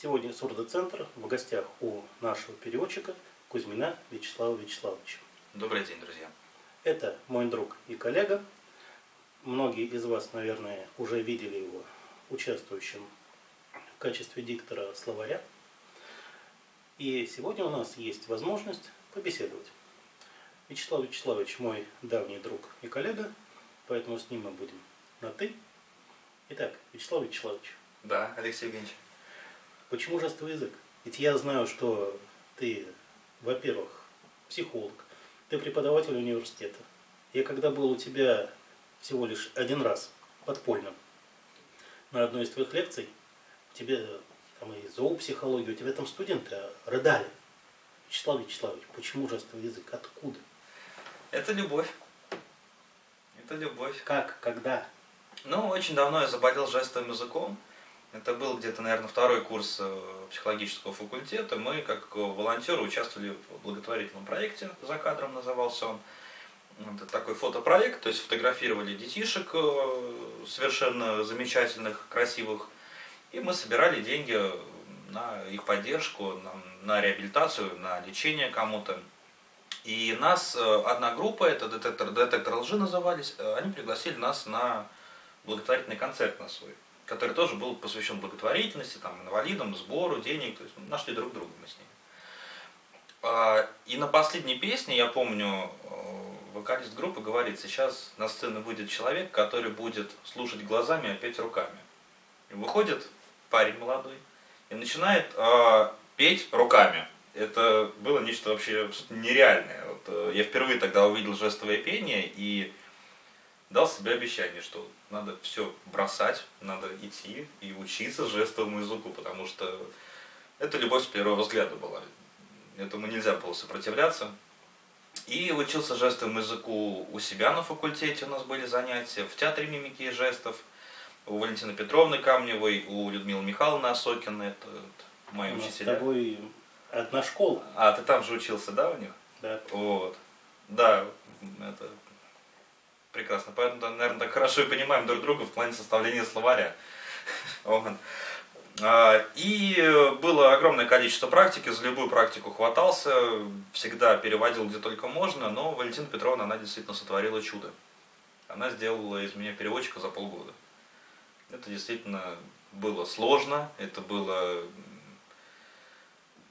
сегодня Сурдоцентр в гостях у нашего переводчика Кузьмина Вячеслава Вячеславовича. Добрый день, друзья. Это мой друг и коллега. Многие из вас, наверное, уже видели его участвующим в качестве диктора словаря. И сегодня у нас есть возможность побеседовать. Вячеслав Вячеславович мой давний друг и коллега, поэтому с ним мы будем на «ты». Итак, Вячеслав Вячеславович, Да, Алексей Евгеньевич. Почему жестовый язык? Ведь я знаю, что ты, во-первых, психолог, ты преподаватель университета. Я когда был у тебя всего лишь один раз подпольно на одной из твоих лекций, тебе там и зоопсихология, у тебя там студенты рыдали. Вячеслав Вячеславович, почему жестовый язык? Откуда? Это любовь. Это любовь. Как? Когда? Ну, очень давно я заболел жестовым языком. Это был где-то, наверное, второй курс э, психологического факультета. Мы, как волонтеры, участвовали в благотворительном проекте, за кадром назывался он. Это такой фотопроект, то есть фотографировали детишек э, совершенно замечательных, красивых. И мы собирали деньги на их поддержку, на, на реабилитацию, на лечение кому-то. И нас, э, одна группа, это детектор, детектор лжи назывались, они пригласили нас на благотворительный концерт на свой, который тоже был посвящен благотворительности, там, инвалидам, сбору денег, то есть нашли друг друга мы с ними. А, И на последней песне, я помню, э, вокалист группы говорит, сейчас на сцену выйдет человек, который будет слушать глазами, а петь руками. И выходит парень молодой и начинает э, петь руками. Это было нечто вообще нереальное. Вот, э, я впервые тогда увидел жестовое пение и дал себе обещание, что надо все бросать, надо идти и учиться жестовому языку, потому что это любовь с первого взгляда была. Этому нельзя было сопротивляться. И учился жестовому языку у себя на факультете, у нас были занятия, в театре мимики и жестов, у Валентины Петровны Камневой, у Людмилы Михайловны Осокиной, это, это мои У нас с учителя. тобой одна школа. А, ты там же учился, да, у них? Да. Вот. Да, это прекрасно. Поэтому, наверное, так хорошо и понимаем друг друга в плане составления словаря. А, И было огромное количество практики, за любую практику хватался, всегда переводил где только можно, но Валентина Петровна, она действительно сотворила чудо. Она сделала из меня переводчика за полгода. Это действительно было сложно, это было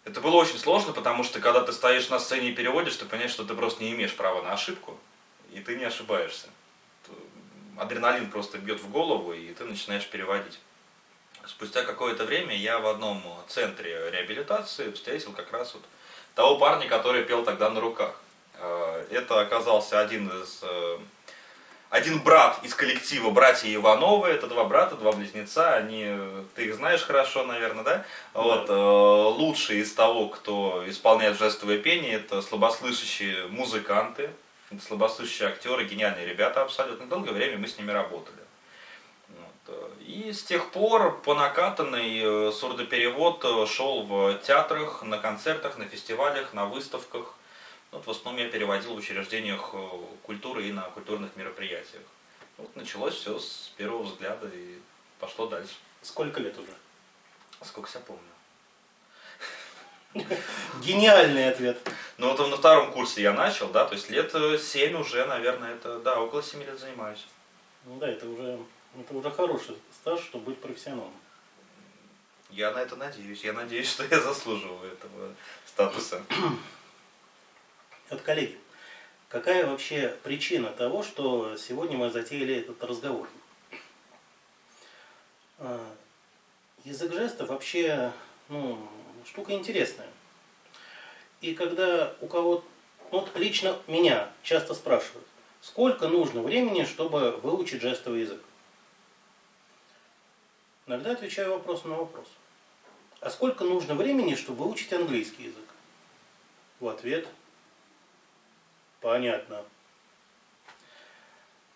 это было очень сложно, потому что когда ты стоишь на сцене и переводишь, ты понимаешь, что ты просто не имеешь права на ошибку, и ты не ошибаешься. Адреналин просто бьет в голову, и ты начинаешь переводить. Спустя какое-то время я в одном центре реабилитации встретил как раз вот того парня, который пел тогда на руках. Э, Это оказался один из э, один брат из коллектива «Братья Ивановы», это два брата, два близнеца, они, ты их знаешь хорошо, наверное, да? Вот, э, лучшие из того, кто исполняет жестовое пение, это слабослышащие музыканты, это слабослышащие актеры, гениальные ребята абсолютно. Долгое время мы с ними работали. Вот, э, И с тех пор по накатанной э, сурдоперевод э, шел в театрах, на концертах, на фестивалях, на выставках. Вот в основном я переводил в учреждениях культуры и на культурных мероприятиях. Вот началось все с первого взгляда и пошло дальше. Сколько лет уже? Сколько себя помню. Гениальный ответ. Ну вот на втором курсе я начал, да, то есть лет э, семь уже, наверное, это, да, около семи лет занимаюсь. Ну да, это уже, это уже хороший стаж, чтобы быть профессионалом. Я на это надеюсь. Я надеюсь, что я заслуживаю этого статуса. Вот, коллеги, какая вообще причина того, что сегодня мы затеяли этот разговор? А, Язык жестов вообще ну, штука интересная. И когда у кого вот лично меня часто спрашивают, сколько нужно времени, чтобы выучить жестовый язык? Иногда отвечаю вопросом на вопрос. А сколько нужно времени, чтобы выучить английский язык? В ответ Понятно.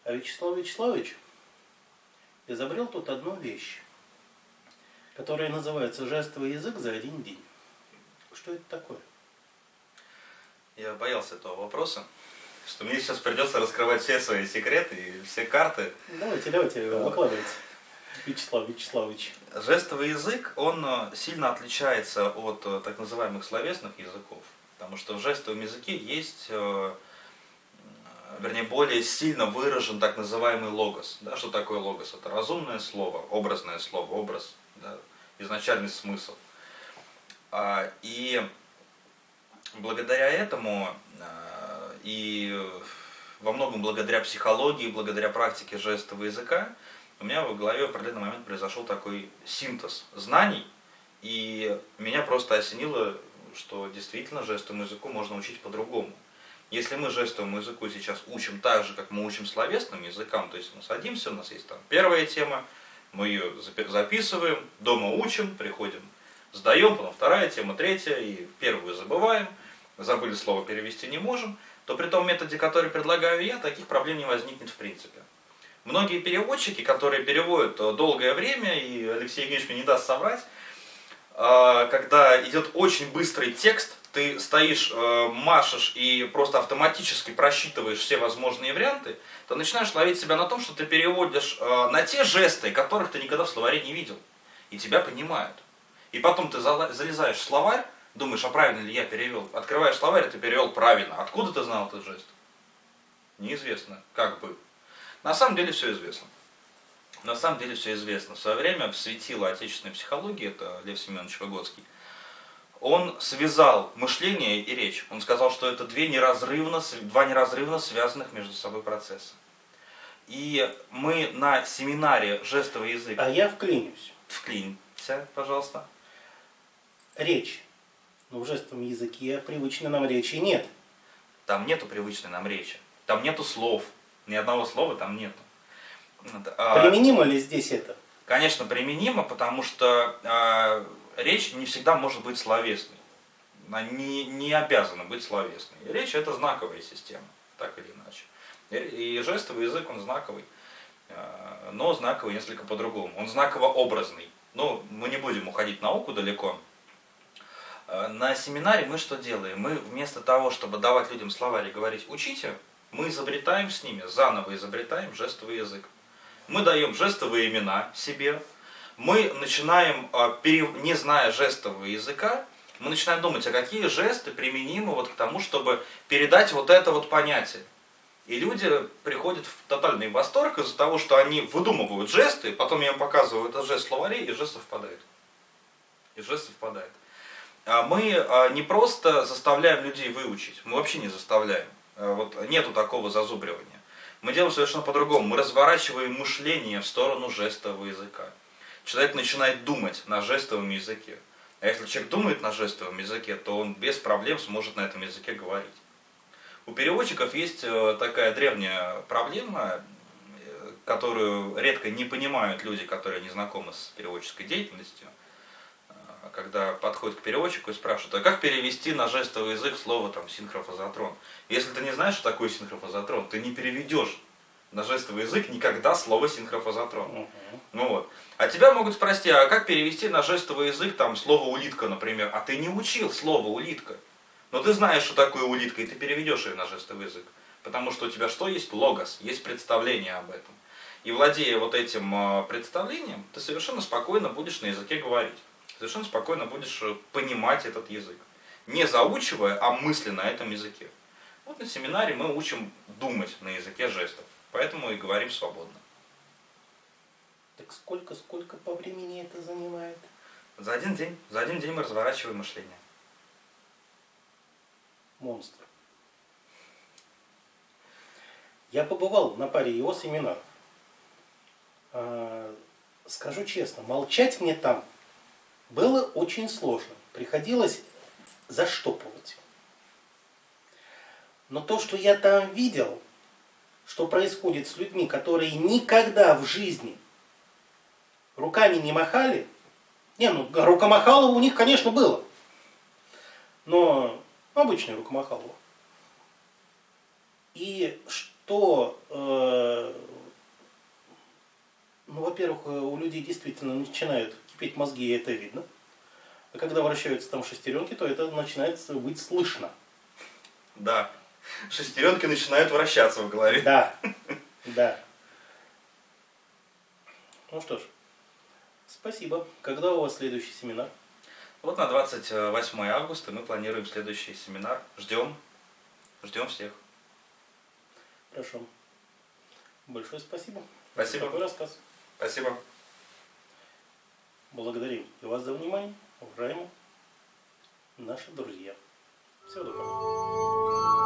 А Вячеслав Вячеславович изобрел тут одну вещь, которая называется жестовый язык за один день. Что это такое? Я боялся этого вопроса, что мне сейчас придется раскрывать все свои секреты и все карты. Давайте, давайте, Да. выкладывайте. Вячеслав Вячеславович. Жестовый язык, он э, сильно отличается от э, так называемых словесных языков, потому что в жестовом языке есть, э, вернее, более сильно выражен так называемый логос. Да, что такое логос? Это разумное слово, образное слово, образ, да, изначальный смысл. А, и благодаря этому и во многом благодаря психологии, благодаря практике жестового языка, у меня в голове в определенный момент произошел такой синтез знаний, и меня просто осенило, что действительно жестовому языку можно учить по-другому. Если мы жестовому языку сейчас учим так же, как мы учим словесным языкам, то есть мы садимся, у нас есть там первая тема, мы ее записываем, дома учим, приходим, сдаем, потом вторая тема, третья, и первую забываем, забыли слово перевести не можем, то при том методе, который предлагаю я, таких проблем не возникнет в принципе. Многие переводчики, которые переводят э, долгое время, и Алексей Евгеньевич мне не даст соврать, э, когда идет очень быстрый текст, ты стоишь, э, машешь и просто автоматически просчитываешь все возможные варианты, то начинаешь ловить себя на том, что ты переводишь на те жесты, которых ты никогда в словаре не видел. И тебя понимают. И потом ты залезаешь в словарь, думаешь, а правильно ли я перевел. Открываешь словарь, ты перевел правильно. Откуда ты знал этот жест? Неизвестно. Как бы. На самом деле все известно. На самом деле все известно. В свое время светило отечественной психологии, это Лев Семенович Выгодский, он связал мышление и речь. Он сказал, что это две неразрывно, два неразрывно связанных между собой процесса. И мы на семинаре жестовый язык... А я вклинюсь. Вклинься, пожалуйста. Речь. Но в жестовом языке привычной нам речи нет. Там нету привычной нам речи. Там нету слов. Ни одного слова там нету. А, применимо ли здесь это? Конечно, применимо, потому что э, речь не всегда может быть словесной. Она не, не обязана быть словесной. Речь это знаковая система, так или иначе. И, и жестовый язык, он знаковый. Э, но знаковый несколько по-другому. Он знаково-образный. Ну, мы не будем уходить в науку далеко. На семинаре мы что делаем? Мы вместо того, чтобы давать людям словарь и говорить «учите», мы изобретаем с ними, заново изобретаем жестовый язык. Мы даем жестовые имена себе, мы начинаем, а, не зная жестового языка, мы начинаем думать, а какие жесты применимы вот к тому, чтобы передать вот это вот понятие. И люди приходят в тотальный восторг из-за того, что они выдумывают жесты, потом я им показываю этот жест в словаре, и жест совпадает. И жест совпадает. А мы а, не просто заставляем людей выучить, мы вообще не заставляем. Э, вот нету такого зазубривания. Мы делаем совершенно по-другому. Мы разворачиваем мышление в сторону жестового языка. Человек начинает думать на жестовом языке. А если человек думает на жестовом языке, то он без проблем сможет на этом языке говорить. У переводчиков есть э, такая древняя проблема, э, которую редко не понимают люди, которые не знакомы с переводческой деятельностью – когда подходит к переводчику и спрашивает, а как перевести на жестовый язык слово там синхрофазотрон? Если ты не знаешь, что такое синхрофазотрон, ты не переведешь на жестовый язык никогда слово синхрофазотрон. -huh. Ну вот. А тебя могут спросить, а как перевести на жестовый язык там слово улитка, например? А ты не учил слово улитка. Но ты знаешь, что такое улитка, и ты переведешь ее на жестовый язык. Потому что у тебя что есть? Логос, есть представление об этом. И владея вот этим а, представлением, ты совершенно спокойно будешь на языке говорить совершенно спокойно будешь э, понимать этот язык. Не заучивая, а мысленно на этом языке. Вот на семинаре мы учим думать на языке жестов. Поэтому и говорим свободно. Так сколько, сколько по времени это занимает? За один день. За один день мы разворачиваем мышление. Монстр. Я побывал на паре его семинаров. А, скажу честно, молчать мне там было очень сложно. Приходилось заштопывать. Но то, что я там видел, что происходит с людьми, которые никогда в жизни руками не махали, не, ну рукомахалово у них, конечно, было, но обычное рукомахалово. И что, э, ну, во-первых, у людей действительно начинают кипеть мозги, и это видно. А когда вращаются там шестеренки, то это начинает быть слышно. Да. Шестеренки начинают вращаться в голове. Да. Да. Ну что ж, спасибо. Когда у вас следующий семинар? Вот на 28 августа мы планируем следующий семинар. Ждем. Ждем всех. Хорошо. Большое спасибо. Спасибо. Такой рассказ. Спасибо. Благодарим и вас за внимание, уважаемые наши друзья. Всего доброго.